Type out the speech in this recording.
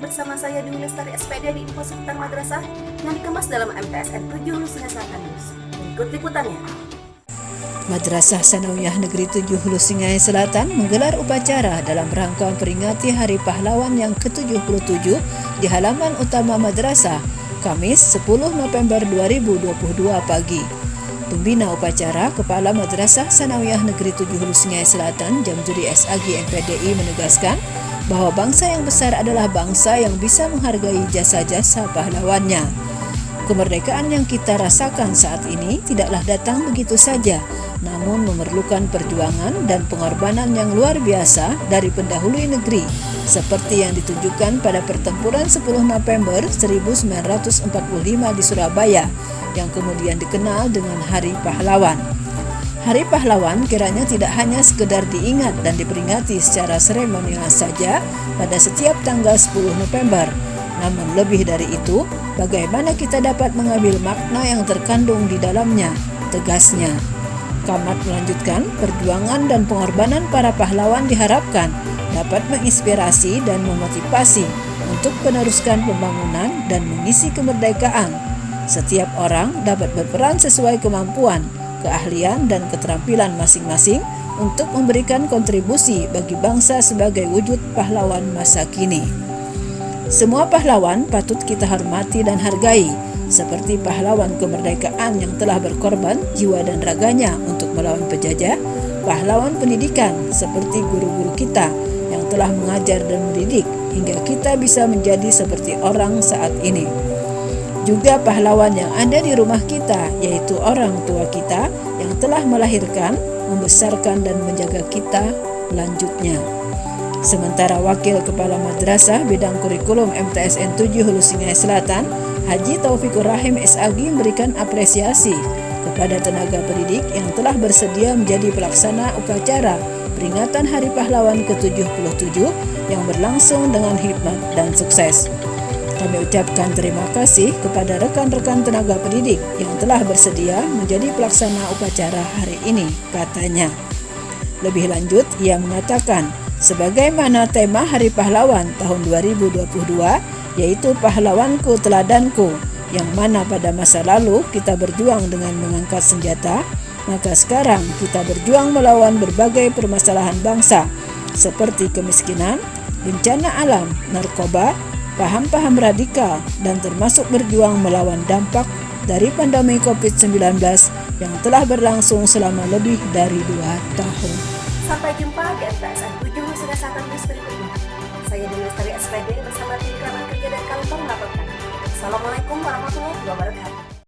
bersama saya Dewi Lestari SPD di info seputar madrasah yang dikemas dalam MTSN 7 Hulu Sungai Selatan News. Berikut liputannya. Madrasah Sanawiyah Negeri 7 Hulu Singai Selatan menggelar upacara dalam rangka memperingati Hari Pahlawan yang ke-77 di halaman utama madrasah Kamis 10 November 2022 pagi. Pembina upacara Kepala Madrasah Sanawiyah Negeri 7 Hulu Singai Selatan Jamjuri SAG MPDI menegaskan bahwa bangsa yang besar adalah bangsa yang bisa menghargai jasa-jasa pahlawannya. Kemerdekaan yang kita rasakan saat ini tidaklah datang begitu saja, namun memerlukan perjuangan dan pengorbanan yang luar biasa dari pendahulu negeri, seperti yang ditunjukkan pada pertempuran 10 November 1945 di Surabaya, yang kemudian dikenal dengan Hari Pahlawan. Hari Pahlawan kiranya tidak hanya sekedar diingat dan diperingati secara seremonial saja pada setiap tanggal 10 November. Namun lebih dari itu, bagaimana kita dapat mengambil makna yang terkandung di dalamnya, tegasnya. Kamat melanjutkan, perjuangan dan pengorbanan para pahlawan diharapkan dapat menginspirasi dan memotivasi untuk meneruskan pembangunan dan mengisi kemerdekaan. Setiap orang dapat berperan sesuai kemampuan, keahlian, dan keterampilan masing-masing untuk memberikan kontribusi bagi bangsa sebagai wujud pahlawan masa kini. Semua pahlawan patut kita hormati dan hargai, seperti pahlawan kemerdekaan yang telah berkorban jiwa dan raganya untuk melawan penjajah, pahlawan pendidikan seperti guru-guru kita yang telah mengajar dan mendidik hingga kita bisa menjadi seperti orang saat ini juga pahlawan yang ada di rumah kita, yaitu orang tua kita yang telah melahirkan, membesarkan, dan menjaga kita lanjutnya. Sementara Wakil Kepala Madrasah Bidang Kurikulum MTSN 7 Hulu Singai Selatan, Haji Taufikur Rahim SAG memberikan apresiasi kepada tenaga pendidik yang telah bersedia menjadi pelaksana upacara peringatan Hari Pahlawan ke-77 yang berlangsung dengan hikmat dan sukses. Kami ucapkan terima kasih kepada rekan-rekan tenaga pendidik yang telah bersedia menjadi pelaksana upacara hari ini, katanya. Lebih lanjut, ia mengatakan, sebagaimana tema Hari Pahlawan tahun 2022, yaitu Pahlawanku Teladanku, yang mana pada masa lalu kita berjuang dengan mengangkat senjata, maka sekarang kita berjuang melawan berbagai permasalahan bangsa, seperti kemiskinan, bencana alam, narkoba, paham-paham radikal, dan termasuk berjuang melawan dampak dari pandemi COVID-19 yang telah berlangsung selama lebih dari dua tahun. Sampai jumpa di MTSN 7 Sudah Selatan News berikutnya. Saya Dewi Lestari SPD bersama tim kerabat kerja dan kantor melaporkan. Assalamualaikum warahmatullahi wabarakatuh.